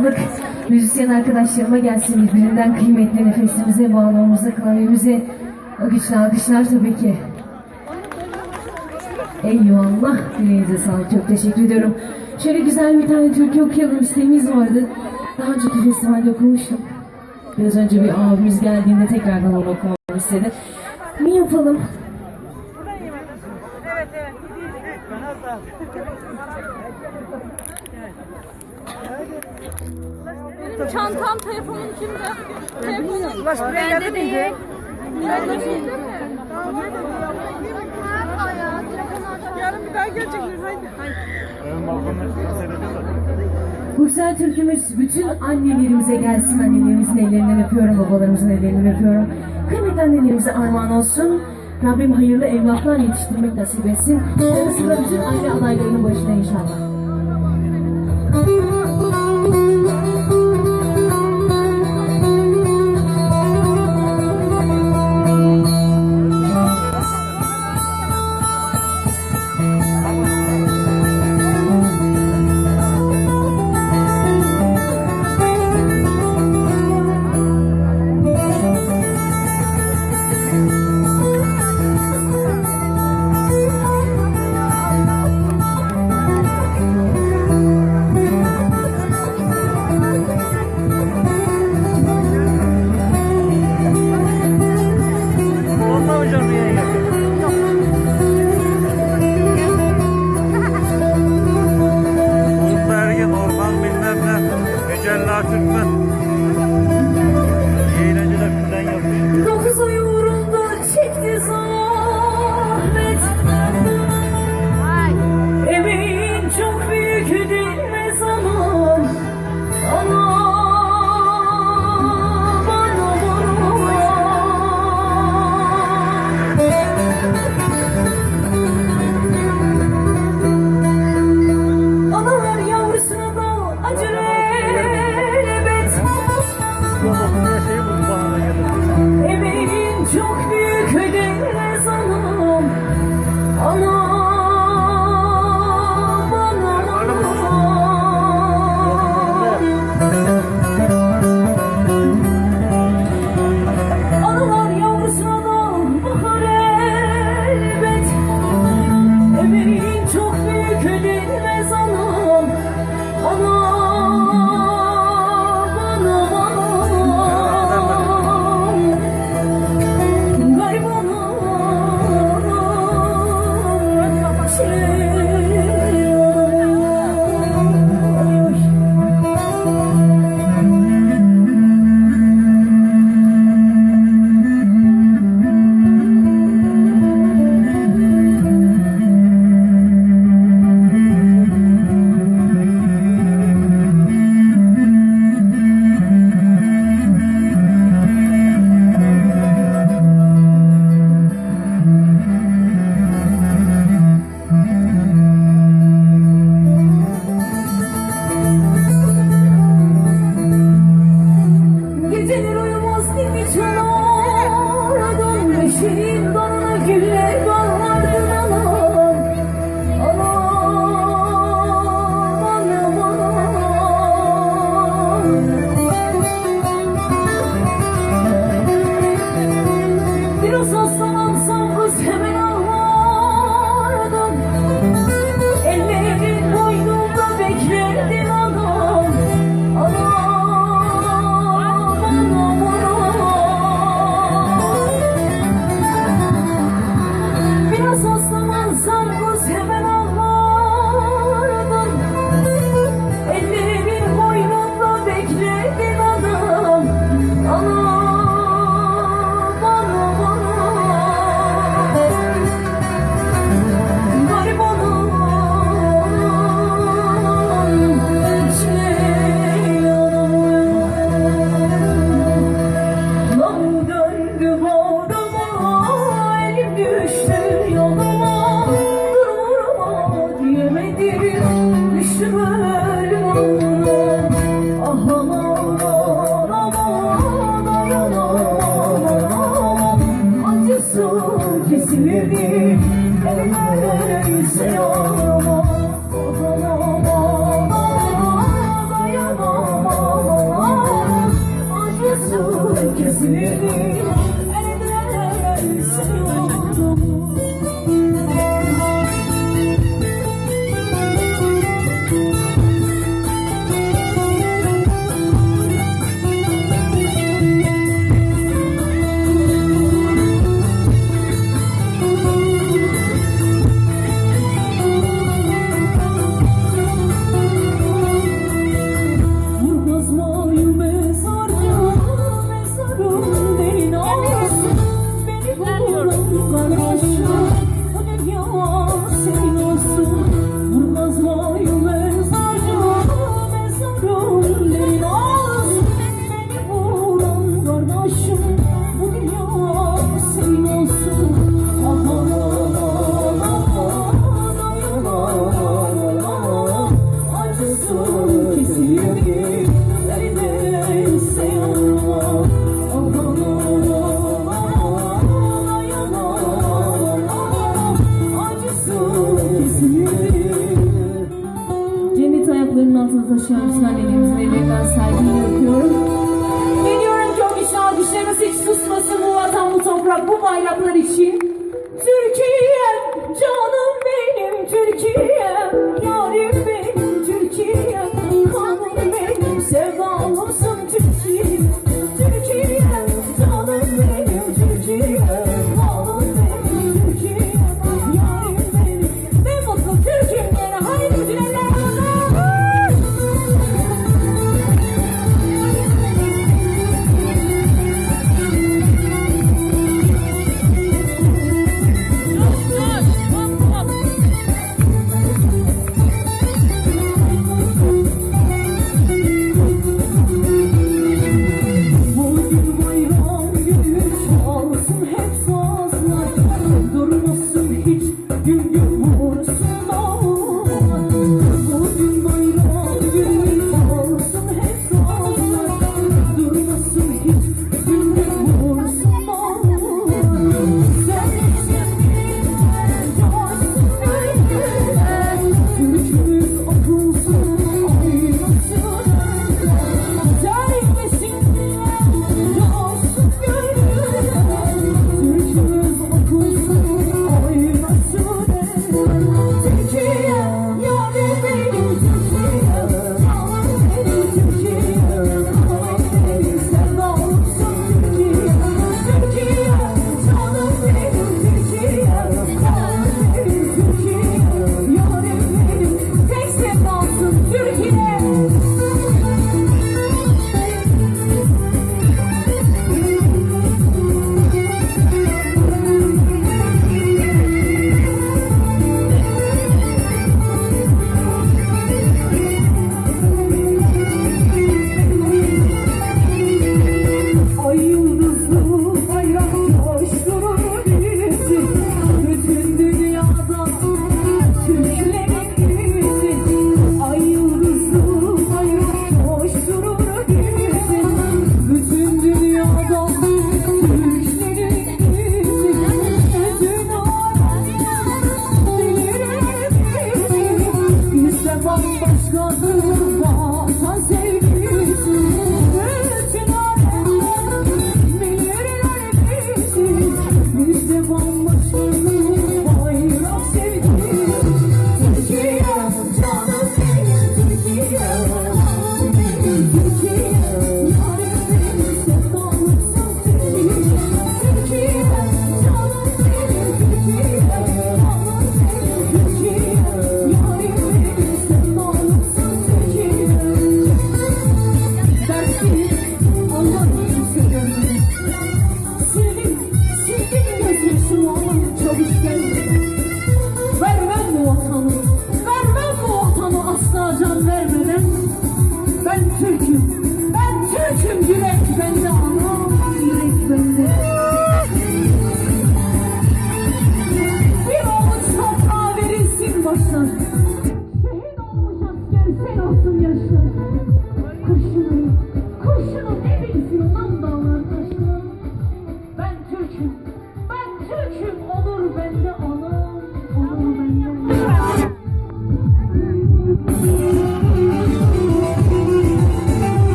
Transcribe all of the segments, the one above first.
sağlık. Müzisyen arkadaşlarıma gelsin birbirinden kıymetli nefesimize, bağlamamıza, klavyemize o güçlü alkışlar tabii ki. Eyvallah, yüreğinize sağlık. Çok teşekkür ediyorum. Şöyle güzel bir tane türkü okuyalım isteğimiz vardı. Daha önceki festivalde okumuştum. Biraz önce bir abimiz geldiğinde tekrardan onu okumamı istedi. Ne yapalım? Benim çantam, telefonum kimde? Telefonum. Ulaş buraya geldi miydi? Bende değil mi? Yarın bir daha gelecekler. Haydi. Bu güzel türkümüz bütün annelerimize gelsin. Annelerimizin ellerinden öpüyorum, babalarımızın ellerinden öpüyorum. Kıymetli annelerimize armağan olsun. Rabbim hayırlı evlatlar yetiştirmek nasip etsin. Yanı sıra bütün aile adaylarının başına inşallah.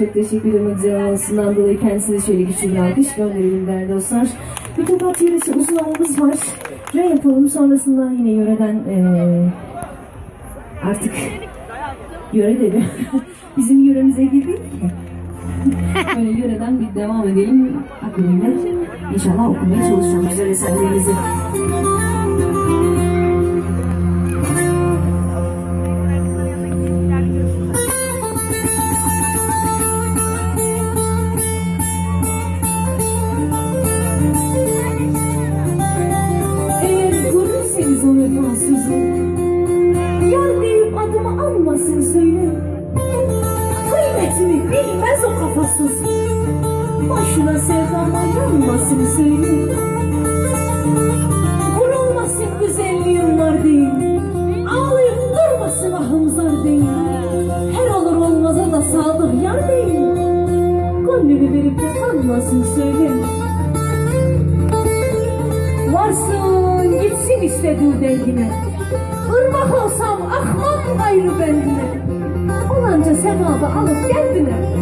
çok teşekkür ederim güzel anonsundan dolayı kendisine şöyle güçlü bir alkış gönderelim değerli dostlar. Bir Mütebat yöresi uzun anımız var. Ne yapalım sonrasında yine yöreden ee, artık yöre dedi. Bizim yöremize girdik. Böyle yöreden bir devam edelim. Aklımda inşallah okumaya çalışacağım güzel eserlerinizi. vefasız Boşuna sevdam ayrılmasın söyle Vurulmasın güzelliğim var deyin Ağlayıp durmasın ahım zar deyin Her olur olmaza da sadık yar deyin Gönlünü verip de kanmasın söyle Varsın gitsin istediği dengine Irmak olsam akmam gayrı bendine Olanca sevabı alıp kendine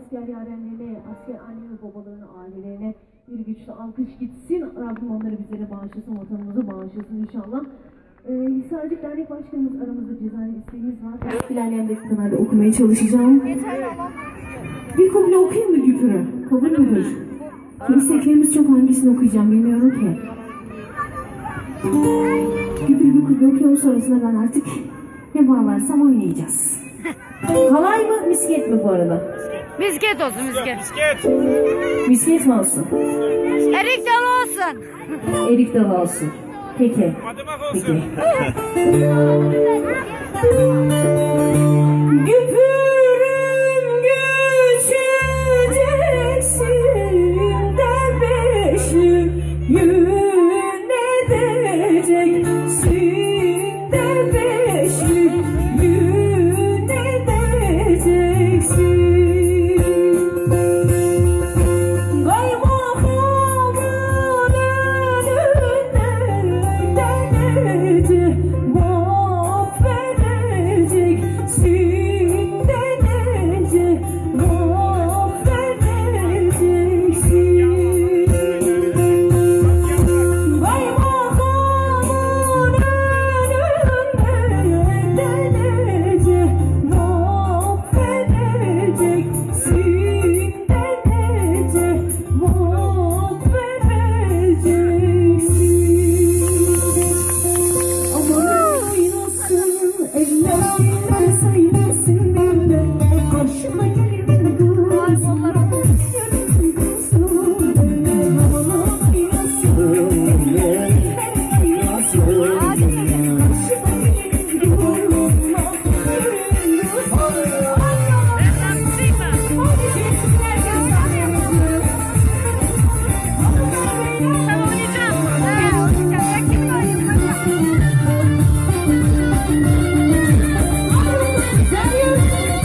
asker yarenlerine, asker anne ve babalarına, ailelerine bir güçlü alkış gitsin. Rabbim onları bizlere bağışlasın, vatanımızı bağışlasın inşallah. Ee, Hisarcık Dernek Başkanımız aramızda cezai isteğimiz var. İlerleyen dakikalarda okumaya çalışacağım. Bir kuble okuyayım mı Güpür'ü? Kabul müdür? İsteklerimiz çok hangisini okuyacağım bilmiyorum ki. Güpür bir kuble okuyalım sonrasında ben artık ne bağlarsam oynayacağız. Halay mı misket mi bu arada? Misket olsun misket. Misket mi olsun? Erik dalı olsun. Erik dalı olsun. Peki. Peki. Güpürüm Thank you.